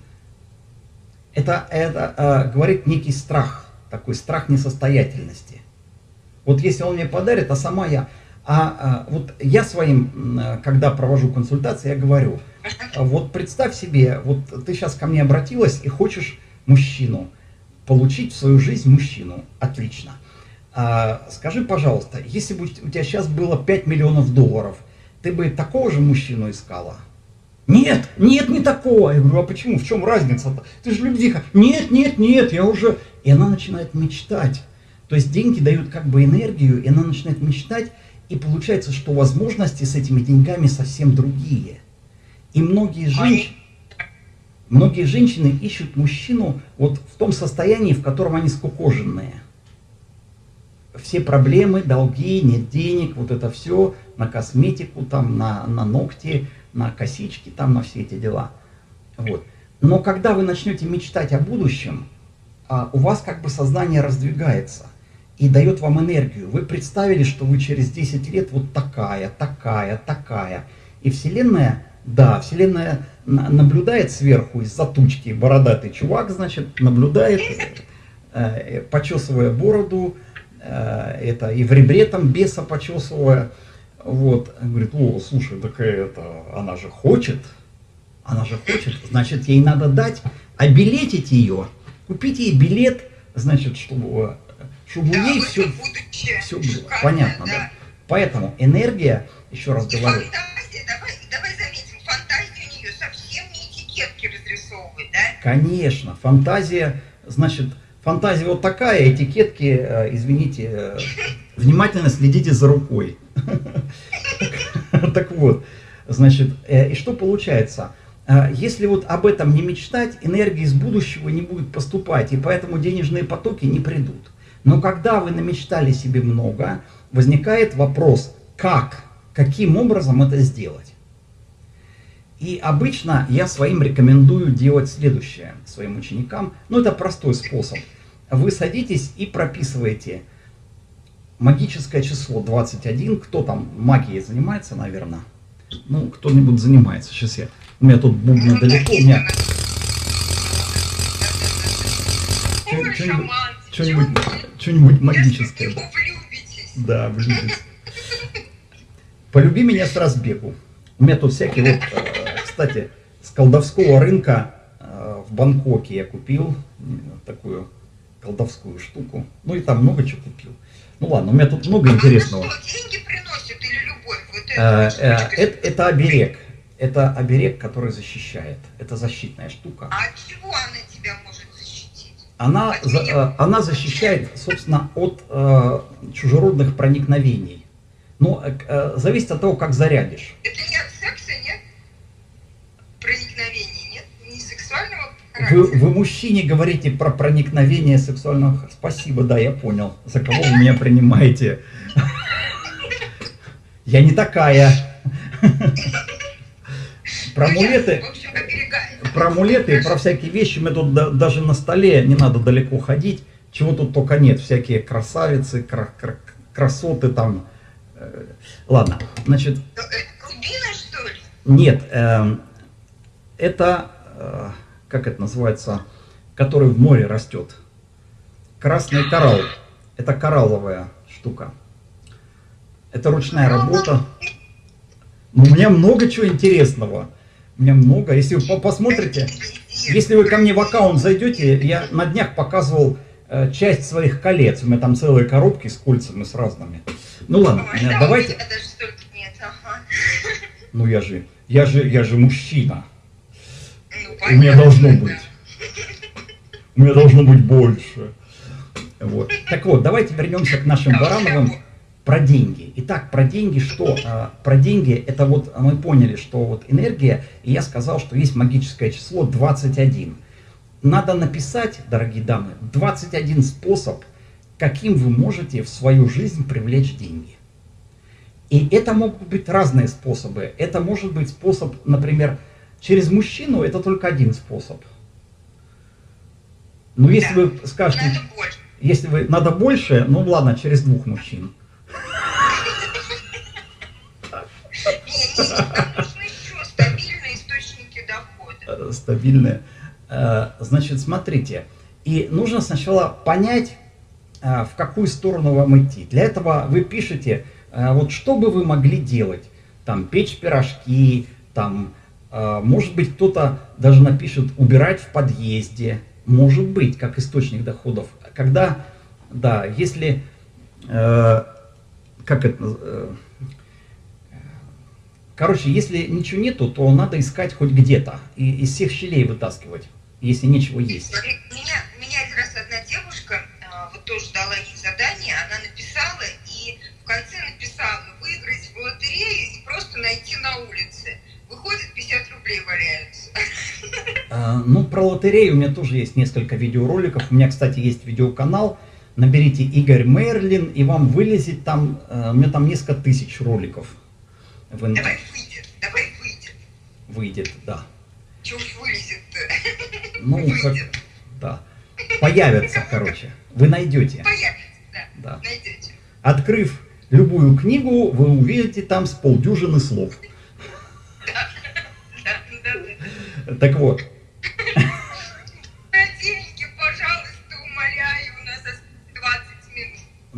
Это, это э, говорит некий страх, такой страх несостоятельности. Вот если он мне подарит, а сама я... А, а, вот я своим, когда провожу консультации, я говорю, вот представь себе, вот ты сейчас ко мне обратилась и хочешь мужчину, получить в свою жизнь мужчину. Отлично. А, скажи, пожалуйста, если бы у тебя сейчас было 5 миллионов долларов, ты бы такого же мужчину искала? Нет, нет, не такого. Я говорю, а почему? В чем разница-то? Ты же любвиха. Нет, нет, нет, я уже... И она начинает мечтать. То есть деньги дают как бы энергию, и она начинает мечтать, и получается, что возможности с этими деньгами совсем другие. И многие женщины, многие женщины ищут мужчину вот в том состоянии, в котором они скукоженные. Все проблемы, долги, нет денег, вот это все на косметику, там, на, на ногти, на косички, там, на все эти дела. Вот. Но когда вы начнете мечтать о будущем, а, у вас как бы сознание раздвигается и дает вам энергию. Вы представили, что вы через 10 лет вот такая, такая, такая. И Вселенная да, Вселенная наблюдает сверху из-за тучки, бородатый чувак, значит, наблюдает, э, почесывая бороду, э, это и в ребре там беса почесывая, вот, говорит, о, слушай, такая это, она же хочет, она же хочет, значит, ей надо дать, обилетить ее, купить ей билет, значит, чтобы, чтобы Да, ей все, будущее. все было Шикарное, понятно, да. да. Поэтому энергия, еще раз И говорю, фантазия, давай, давай заметим, фантазия у нее совсем не этикетки разрисовывает, да? конечно, фантазия, значит, фантазия вот такая, этикетки, э, извините, э, внимательно следите за рукой. Так вот, значит, э, и что получается? Если вот об этом не мечтать, энергия из будущего не будет поступать, и поэтому денежные потоки не придут. Но когда вы намечтали себе много, возникает вопрос, как, каким образом это сделать? И обычно я своим рекомендую делать следующее, своим ученикам. Ну, это простой способ. Вы садитесь и прописываете магическое число 21. Кто там магией занимается, наверное? Ну, кто-нибудь занимается. Сейчас я... У меня тут бубны далеко. У меня что-нибудь Я магическое. влюбитесь. Да, блюдец. Полюби меня с разбегу. У меня тут всякие вот, э, кстати, с колдовского рынка э, в Бангкоке я купил э, такую колдовскую штуку. Ну и там много чего купил. Ну ладно, у меня тут много интересного. Она что, деньги приносит или любовь? Вот Э, это, э, штучка. Это это оберег. Это оберег, который защищает. Это защитная штука. А от чего она тебя может защитить? Она, От за- меня? э, она защищает, собственно, от э, чужеродных проникновений. Но э, э, зависит от того, как зарядишь. Это нет? Проникновений, нет? Не сексуального Вы, характера? вы мужчине говорите про проникновение сексуального... Спасибо, да, я понял. За кого вы меня принимаете? Я не такая. Про Ну, амулеты, про амулеты и про всякие вещи мы тут да- даже на столе не надо далеко ходить. Чего тут только нет. Всякие красавицы, кра- кра- красоты там. Э, Ладно, значит, Ну, это Рубина, что ли? Нет, эм, это, э, как это называется, который в море растет. Красный коралл. Это коралловая штука. Это ручная работа. Ну, у меня много чего интересного. У меня много. Если вы по- посмотрите, если вы ко мне в аккаунт зайдете, я на днях показывал э, часть своих колец. У меня там целые коробки с кольцами, с разными. Ну ладно, Ой, э, да, давайте. У меня даже столько нет, ага. Ну я же, я же, я же мужчина. У меня должно быть. У меня должно быть больше. Вот. Так вот, давайте вернемся к нашим Барановым про деньги. Итак, про деньги что? А, Про деньги это вот мы поняли, что вот энергия, и я сказал, что есть магическое число 21. Надо написать, дорогие дамы, 21 способ, каким вы можете в свою жизнь привлечь деньги. И это могут быть разные способы. Это может быть способ, например, через мужчину, это только один способ. Но если Да. вы скажете, Надо больше. если вы надо больше, ну ладно, через двух мужчин. Стабильные э. Э, Значит, смотрите, и нужно сначала понять, э, в какую сторону вам идти. Для этого вы пишете, вот что бы вы могли делать. Там печь пирожки, там, может быть, кто-то даже напишет убирать в подъезде. Может быть, как источник доходов. Когда, да, если, э, как это, э, Короче, если ничего нету, то надо искать хоть где-то. И из всех щелей вытаскивать, если ничего есть. Меня, меня раз одна девушка а, вот тоже дала ей ну, про лотерею у меня тоже есть несколько видеороликов. У меня, кстати, есть видеоканал. Наберите Игорь Мерлин, и вам вылезет там, э, у меня там несколько тысяч роликов в Давай выйдет, давай выйдет. выйдет, да. Чего вылезет-то? Ну, как, Выйдет. да. Появятся, короче. Вы найдете, Появится, да, да. найдете. Открыв любую книгу, вы увидите там с полдюжины слов. Так вот,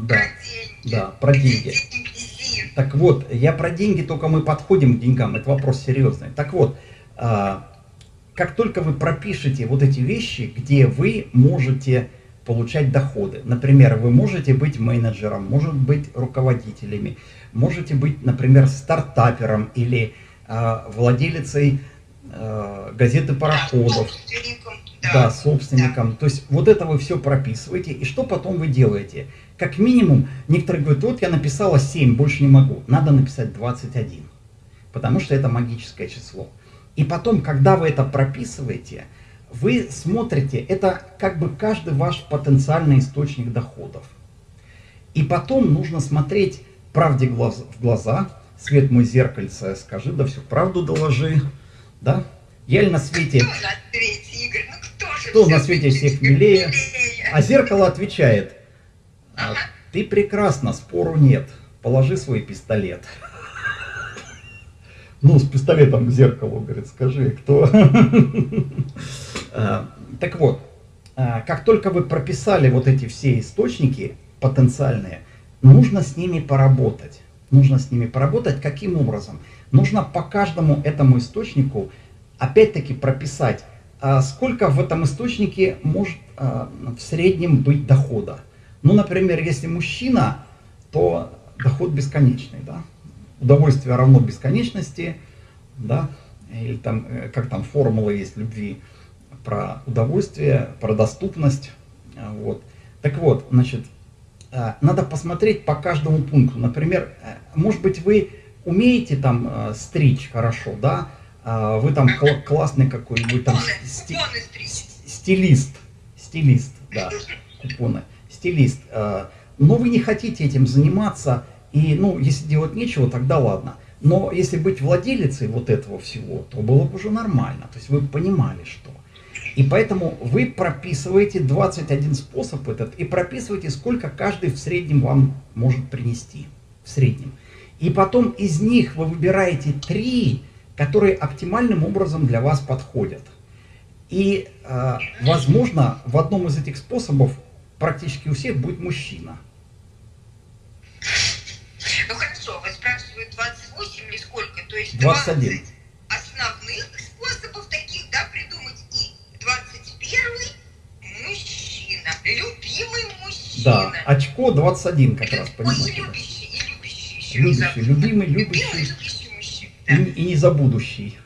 да, Про деньги. да, про деньги. Так вот, я про деньги, только мы подходим к деньгам, это вопрос серьезный. Так вот, а, как только вы пропишете вот эти вещи, где вы можете получать доходы, например, вы можете быть менеджером, может быть руководителями, можете быть, например, стартапером или а, владелицей а, газеты пароходов, Да, собственником, да, собственником. То есть вот это вы все прописываете, и что потом вы делаете? Как минимум, некоторые говорят, вот я написала 7, больше не могу. Надо написать 21, потому что это магическое число. И потом, когда вы это прописываете, вы смотрите, это как бы каждый ваш потенциальный источник доходов. И потом нужно смотреть правде глаз- в глаза, свет мой зеркальце, скажи, да всю правду доложи, да? Я ли на свете Кто на свете, Игорь? Ну кто Кто на свете всех милее? милее? А зеркало отвечает, «А, Ага. Ты прекрасна, спору нет, положи свой пистолет. Ну, с пистолетом к зеркалу, говорит, скажи, кто? А, Так вот, а, как только вы прописали вот эти все источники потенциальные, нужно с ними поработать. Нужно с ними поработать. Каким образом? Нужно по каждому этому источнику опять-таки прописать, а сколько в этом источнике может а, в среднем быть дохода. Ну, например, если мужчина, то доход бесконечный, да? Удовольствие равно бесконечности, да? Или там, э, как там формула есть любви про удовольствие, про доступность, а, вот. Так вот, значит, а, надо посмотреть по каждому пункту. Например, э, может быть, вы умеете там э, стричь хорошо, да? Вы там кла- классный какой-нибудь там сти- стилист, стилист, да, купоны, стилист. э, Но вы не хотите этим заниматься, и, ну, если делать нечего, тогда ладно. Но если быть владелицей вот этого всего, то было бы уже нормально. То есть вы понимали, что. И поэтому вы прописываете 21 способ этот и прописываете, сколько каждый в среднем вам может принести. В среднем. И потом из них вы выбираете три, которые оптимальным образом для вас подходят. И, э, возможно, в одном из этих способов практически у всех будет мужчина. Ну хорошо, вы спрашиваете 28 или сколько? То есть 21. 20 основных способов таких, да, придумать. И 21 мужчина. Любимый мужчина. Да, очко 21 как раз, Ой, и понимаете. любящий, и любящий еще. Любящий, не забудь. любимый, Любимый, любящий любящий мужчина. и, Да. и незабудущий.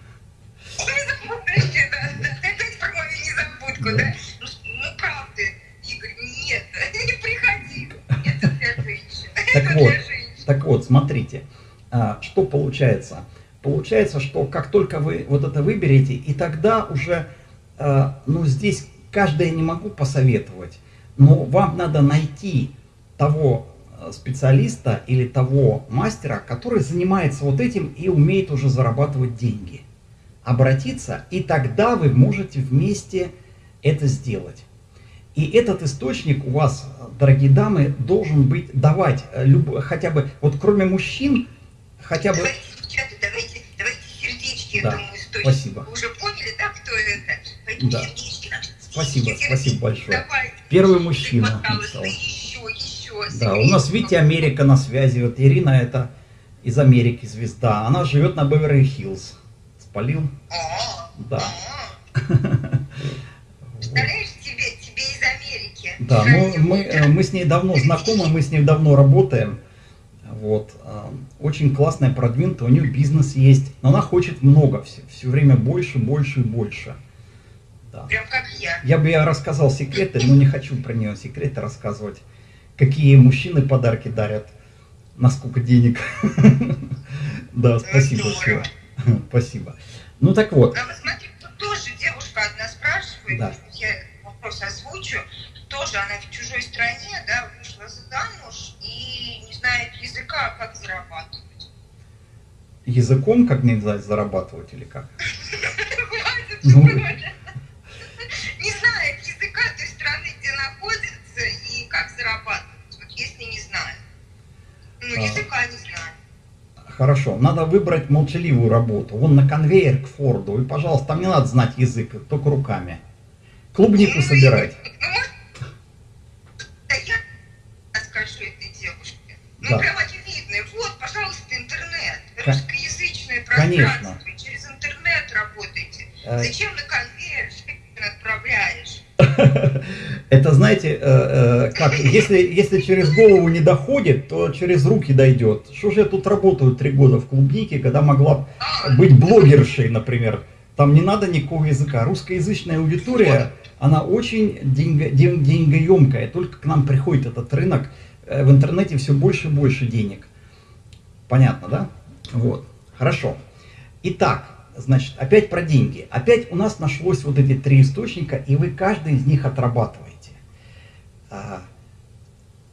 Не забудьте, да, да. Опять про мою незабудку, Да. да? Так вот, смотрите, а, что получается. Получается, что как только вы вот это выберете, и тогда уже, а, ну здесь каждое не могу посоветовать, но вам надо найти того а, специалиста или того мастера, который занимается вот этим и умеет уже зарабатывать деньги. Обратиться, и тогда вы можете вместе это сделать. И этот источник у вас, дорогие дамы, должен быть давать э, люб- хотя бы, вот кроме мужчин, хотя бы... Давайте, давайте, давайте сердечки Да, этому источнику. спасибо. Вы уже поняли, да, кто это? Поэтому Да. сердечки нам. Спасибо, сердечки, спасибо большое. Давайте. Первый мужчина Пожалуйста, еще, еще. Да, у нас, видите, Америка на связи. Вот Ирина это из Америки звезда. Она живет на Беверли-Хиллз. Спалил? О, Да. о. Представляешь, тебе, тебе из Америки. Да, ну мы, э, мы с ней давно знакомы, мы с ней давно работаем. Вот. э, Очень классная, продвинутая, у нее бизнес есть. Но она хочет много, все, все время больше, больше и больше. Да. Прям как я. Я бы ей рассказал секреты, но не хочу про нее секреты рассказывать. Какие мужчины подарки дарят, на сколько денег. Да, спасибо. Спасибо. Ну так вот, А вот смотри, тут тоже девушка одна спрашивает, я вопрос озвучу. Тоже она в чужой стране, да, вышла замуж и не знает языка, как зарабатывать. языком как нельзя зарабатывать или как? Ну. Не знает языка той страны, где находится, и как зарабатывать, вот если не знает. Ну, А. языка не знает. Хорошо, надо выбрать молчаливую работу. Вон на конвейер к Форду. И, пожалуйста, там не надо знать язык, только руками. Клубнику собирать. Ну, да я скажу этой девушке. Ну, Да. прям очевидно. Вот, пожалуйста, интернет. Ка- Русскоязычное Конечно. Через интернет работайте. Э. Зачем на конвейер отправляешь? Это, знаете, э, э, как, если, если через голову не доходит, то через руки дойдет. Что же я тут работаю три года в клубнике, когда могла А, быть блогершей, например. Там не надо никакого языка. Русскоязычная аудитория, она очень деньго, ден- деньгоемкая. Только к нам приходит этот рынок. В интернете все больше и больше денег. Понятно, да? Вот. Хорошо. Итак, значит, опять про деньги. Опять у нас нашлось вот эти три источника, и вы каждый из них отрабатываете. А,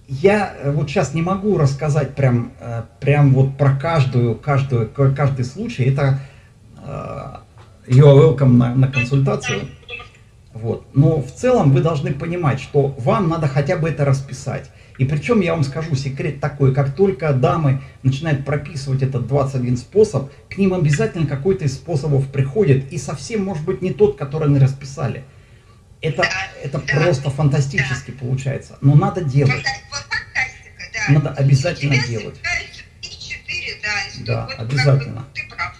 Я э, вот сейчас не могу рассказать прям, э, прям вот про каждую, каждую, ка- каждый случай. Это э, you're welcome на, на консультацию. Вот. Но в целом вы должны понимать, что вам надо хотя бы это расписать. И причем я вам скажу секрет такой, как только дамы начинают прописывать этот 21 способ, к ним обязательно какой-то из способов приходит, и совсем может быть не тот, который они расписали. Это, это Да. просто фантастически получается. Но надо делать. фантастика, да. Надо обязательно тебя делать. собираются три-четыре, да. и что- Да, вот как бы обязательно. Ты прав.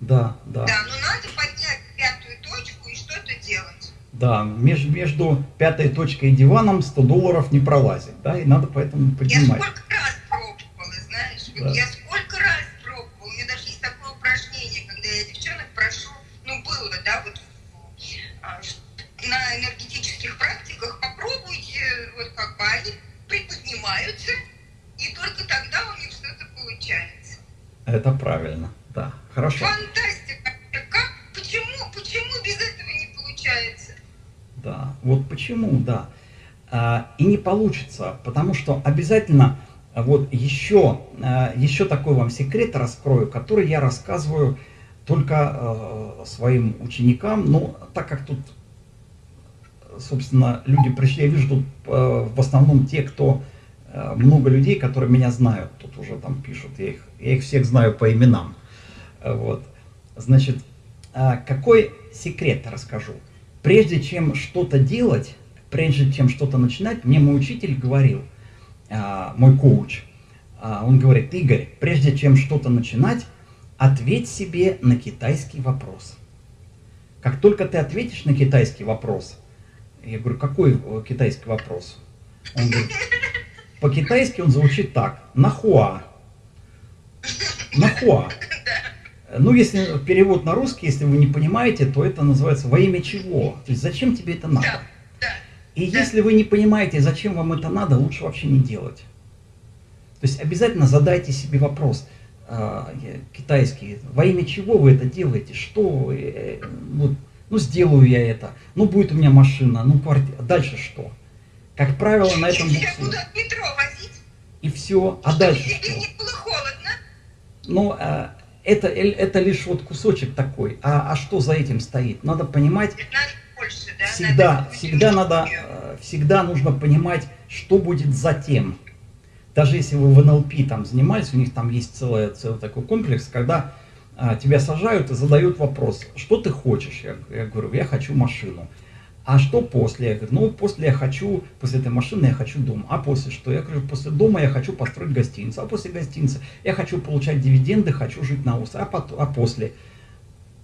Да, да. Да, но надо поднять пятую точку и что-то делать. Да, меж- между пятой точкой и диваном 100 долларов не пролазит, да, и надо поэтому Я поднимать. сколько раз пробовала, знаешь, вот Да. я сколько раз пробовала. У меня даже есть такое упражнение, когда я девчонок прошу, ну было, да, вот а, на энергетических практиках попробуйте, вот как бы они приподнимаются, и только тогда у них что-то получается. Это правильно, да, хорошо. Фантастика! Как? Почему? Почему без этого не получается? Да, вот почему, да. А, и не получится, потому что обязательно, а, вот еще, а, еще такой вам секрет раскрою, который я рассказываю только своим ученикам, но так как тут, собственно, люди пришли, я вижу тут в основном те, кто, много людей, которые меня знают, тут уже там пишут, я их, я их всех знаю по именам. Вот. Значит, какой секрет расскажу? Прежде чем что-то делать, прежде чем что-то начинать, мне мой учитель говорил, а, мой коуч, а, он говорит, Игорь, прежде чем что-то начинать, ответь себе на китайский вопрос. Как только ты ответишь на китайский вопрос, я говорю, какой э, китайский вопрос? Он говорит, по-китайски он звучит так, нахуа. Нахуа. Ну, если перевод на русский, если вы не понимаете, то это называется во имя чего? То есть зачем тебе это надо? И если вы не понимаете, зачем вам это надо, лучше вообще не делать. То есть обязательно задайте себе вопрос, а, китайский, во имя чего вы это делаете, что, э, вот, ну сделаю я это, ну будет у меня машина, ну квартира, дальше что? Как правило, на этом Если я буду от метро возить, И все, а дальше что? не было холодно, Ну, а, это, э, это лишь вот кусочек такой. А, а что за этим стоит? Надо понимать, надо больше, да? всегда, надо всегда надо, э, всегда нужно понимать, что будет затем. Даже если вы в НЛП там занимались, у них там есть целый, целый такой комплекс, когда а, тебя сажают и задают вопрос, что ты хочешь? Я, я говорю, я хочу машину. А что после? Я говорю, ну после я хочу, после этой машины я хочу дом. А после что? Я говорю, после дома я хочу построить гостиницу. А после гостиницы я хочу получать дивиденды, хочу жить на острове. А, пот- а после?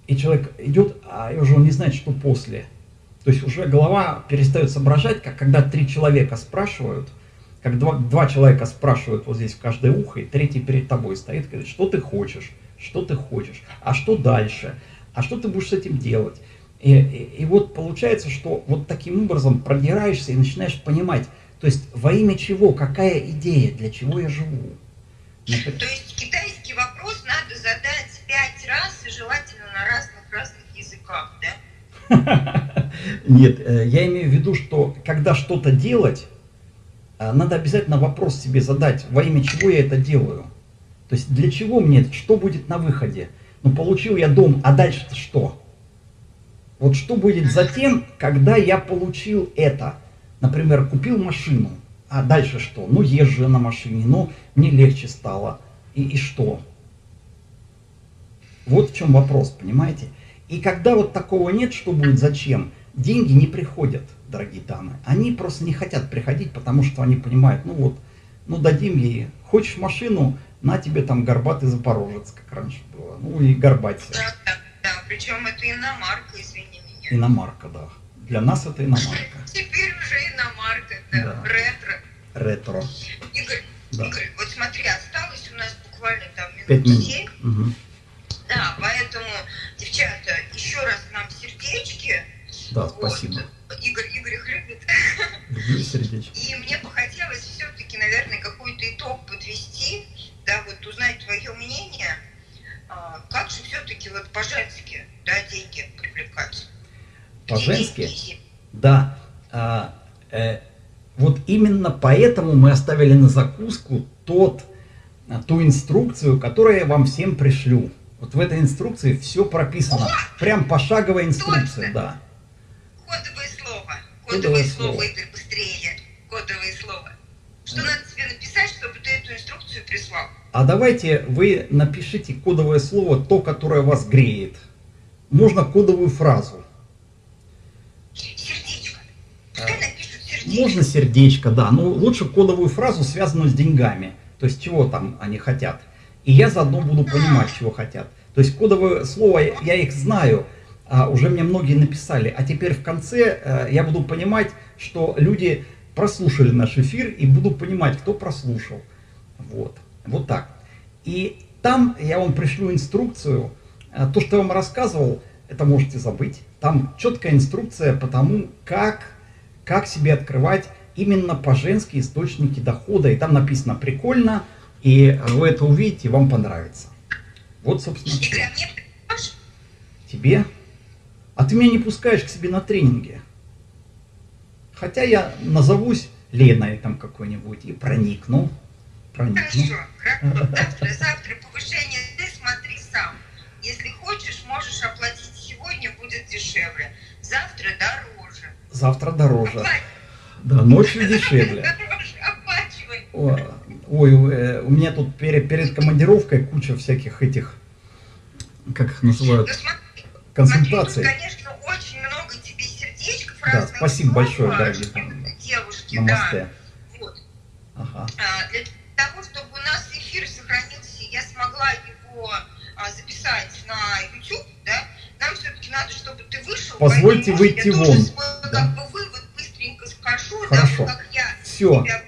И человек идет, а уже он не знает, что после. То есть уже голова перестает соображать, как когда три человека спрашивают, как два, два человека спрашивают вот здесь в каждое ухо, и третий перед тобой стоит, говорит, что ты хочешь, что ты хочешь, а что дальше, а что ты будешь с этим делать. И, и- и вот получается, что вот таким образом продираешься и начинаешь понимать, то есть во имя чего, какая идея, для чего я живу. Например, То есть китайский вопрос надо задать пять раз и желательно на разных-разных языках, да? Нет, э, я имею в виду, что когда что-то делать, э, надо обязательно вопрос себе задать, во имя чего я это делаю. То есть для чего мне это, что будет на выходе? Ну, получил я дом, а дальше-то что? Вот что будет затем, когда я получил это? Например, купил машину, а дальше что? Ну, езжу на машине, ну, мне легче стало. И, и что? Вот в чем вопрос, понимаете? И когда вот такого нет, что будет, зачем? Деньги не приходят, дорогие дамы. Они просто не хотят приходить, потому что они понимают, ну вот, ну дадим ей, хочешь машину, на тебе там горбатый запорожец, как раньше было. Ну и горбаться. Причем это иномарка, извини меня. Иномарка, да. Для нас это иномарка. Теперь уже иномарка, да, Да. ретро. Ретро. Игорь, Да. Игорь, вот смотри, осталось у нас буквально там Пять минут семь. Мгм. Да, поэтому, девчата, еще раз нам сердечки. Да, Вот. спасибо. Игорь, Игорь их любит. Люблю сердечко. И мне бы хотелось все-таки, наверное, какой-то итог подвести, да, вот узнать твое мнение, а, как же все-таки вот по-женски, да, деньги привлекать. По-женски? Да. А, э, вот именно поэтому мы оставили на закуску тот, а, ту инструкцию, которую я вам всем пришлю. Вот в этой инструкции все прописано. Прям пошаговая инструкция, Точно. да. Кодовое слово. Кодовое Кодовое слово. слово, Игорь, быстрее. Кодовое слово. Что надо тебе написать, чтобы ты эту инструкцию прислал? А давайте вы напишите кодовое слово, то, которое вас греет. Можно кодовую фразу. Сердечко. Можно сердечко, да. Но лучше кодовую фразу, связанную с деньгами. То есть, чего там они хотят. И я заодно буду понимать, чего хотят. То есть, кодовое слово, я- я их знаю, а, уже мне многие написали. А теперь в конце э, я буду понимать, что люди прослушали наш эфир и буду понимать, кто прослушал. Вот. Вот так. И там я вам пришлю инструкцию. А, То, что я вам рассказывал, это можете забыть. Там четкая инструкция по тому, как, как себе открывать именно по-женски источники дохода. И там написано прикольно, и вы это увидите, вам понравится. Вот, собственно, все. Тебе? А ты меня не пускаешь к себе на тренинги. Хотя я назовусь Леной там какой-нибудь и проникну. Проникну. Хорошо, хорошо. Завтра, завтра повышение, можешь оплатить сегодня, будет дешевле. Завтра дороже. Завтра дороже. Оплачивай. Да, ночью дешевле. О, Ой, э, у меня тут перед, перед командировкой куча всяких этих, как их называют, Ну консультаций. Смотри, конечно, очень много тебе сердечков Да, спасибо большое, дорогие. Девушки, Намасте. да. Вот. Ага. А, Для того, чтобы у нас эфир сохранился, я смогла его записать на YouTube, да, нам все-таки надо, чтобы ты вышел. Позвольте поэтому, выйти я вон. свой, Да. как бы вывод быстренько скажу, Хорошо. да, как я Всё. тебя.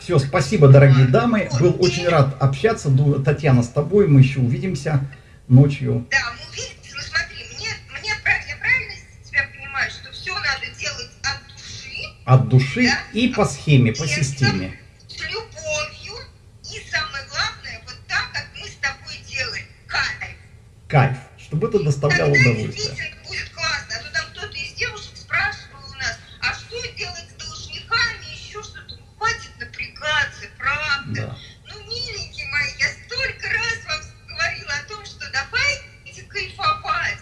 Все, спасибо, дорогие дамы. Вот, Был и- очень рад общаться. Татьяна, с тобой мы еще увидимся ночью. Да, мы увидимся, ну смотри, мне, мне я правильно тебя понимаю, что все надо делать от души, От души Да. и по схеме, по системе. Ну, хватит напрягаться, правда. Да. Ну, миленькие мои, я столько раз вам говорила о том, что давайте кайфовать.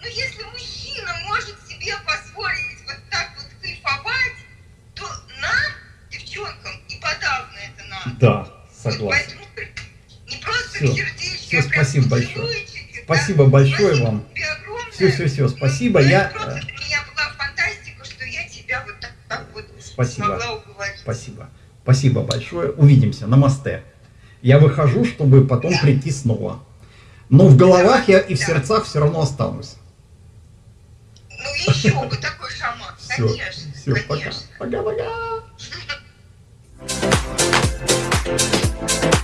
Ну, если мужчина может себе позволить вот так вот кайфовать, то нам, девчонкам, и подавно это надо. Да, Вот согласен. поэтому не просто сердечки, Всё, а спасибо большое. Спасибо да. большое Спасибо вам. тебе огромное. Все, все, все, спасибо. Ну, Я, просто э, для меня была фантастика, что я тебя вот так, так вот Спасибо. смогла уговорить. Спасибо. Спасибо большое. Увидимся. Намасте. Я выхожу, чтобы потом Да. прийти снова. Но в головах я и в Да. сердцах все равно останусь. Ну еще бы такой шаман, Все, конечно, все, пока. конечно. Пока-пока.